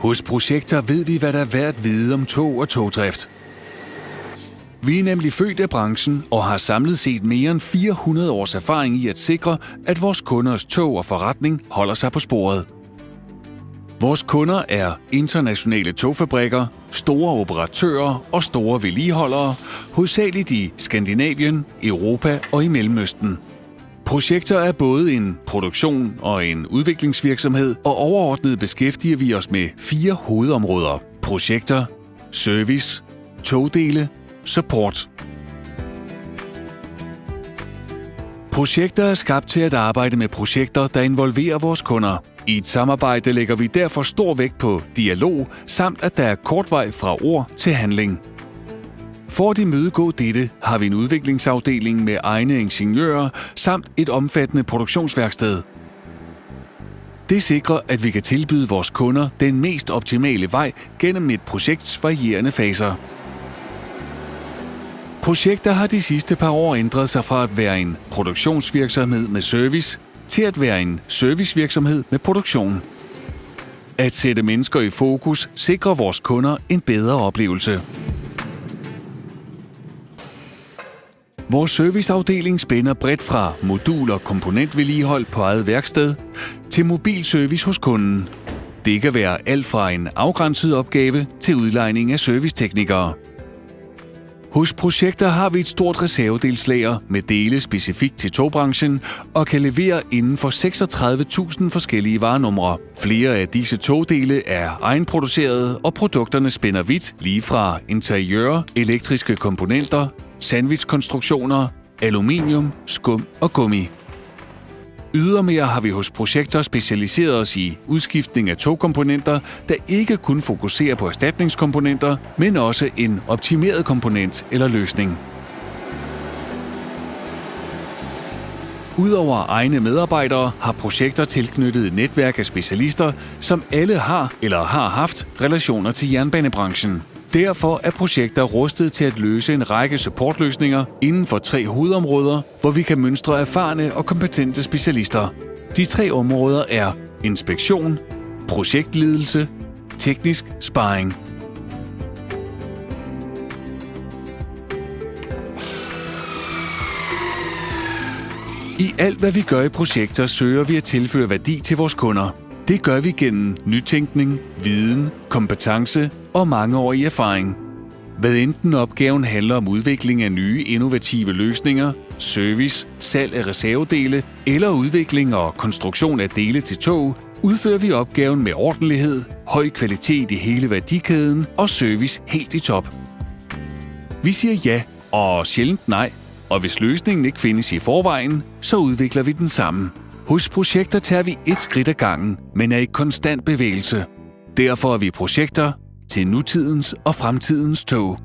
Hos Projekter ved vi, hvad der er værd at vide om tog og togdrift. Vi er nemlig født af branchen og har samlet set mere end 400 års erfaring i at sikre, at vores kunders tog og forretning holder sig på sporet. Vores kunder er internationale togfabrikker, store operatører og store vedligeholdere, hovedsageligt i Skandinavien, Europa og i Mellemøsten. Projekter er både en produktion og en udviklingsvirksomhed, og overordnet beskæftiger vi os med fire hovedområder. Projekter, service, togdele, support. Projekter er skabt til at arbejde med projekter, der involverer vores kunder. I et samarbejde lægger vi derfor stor vægt på dialog, samt at der er kort vej fra ord til handling. For at imødegå dette har vi en udviklingsafdeling med egne ingeniører samt et omfattende produktionsværksted. Det sikrer, at vi kan tilbyde vores kunder den mest optimale vej gennem et projekts varierende faser. Projekter har de sidste par år ændret sig fra at være en produktionsvirksomhed med service til at være en servicevirksomhed med produktion. At sætte mennesker i fokus sikrer vores kunder en bedre oplevelse. Vores serviceafdeling spænder bredt fra modul- og komponentvedligehold på eget værksted til mobilservice hos kunden. Det kan være alt fra en afgrænset opgave til udlejning af serviceteknikere. Hos projekter har vi et stort reservedelslager med dele specifikt til togbranchen og kan levere inden for 36.000 forskellige varenumre. Flere af disse togdele er egenproducerede, og produkterne spænder vidt lige fra interiør, elektriske komponenter, sandwichkonstruktioner, aluminium, skum og gummi. Ydermere har vi hos projekter specialiseret os i udskiftning af togkomponenter, der ikke kun fokuserer på erstatningskomponenter, men også en optimeret komponent eller løsning. Udover egne medarbejdere har projekter tilknyttet et netværk af specialister, som alle har eller har haft relationer til jernbanebranchen. Derfor er projekter rustet til at løse en række supportløsninger inden for tre hovedområder, hvor vi kan mønstre erfarne og kompetente specialister. De tre områder er inspektion, projektledelse, teknisk sparring. I alt, hvad vi gør i projekter, søger vi at tilføre værdi til vores kunder. Det gør vi gennem nytænkning, viden, kompetence og mangeårig erfaring. Hvad enten opgaven handler om udvikling af nye innovative løsninger, service, salg af reservedele eller udvikling og konstruktion af dele til tog, udfører vi opgaven med ordentlighed, høj kvalitet i hele værdikæden og service helt i top. Vi siger ja og sjældent nej, og hvis løsningen ikke findes i forvejen, så udvikler vi den sammen. Hos projekter tager vi et skridt ad gangen, men er i konstant bevægelse. Derfor er vi projekter til nutidens og fremtidens tog.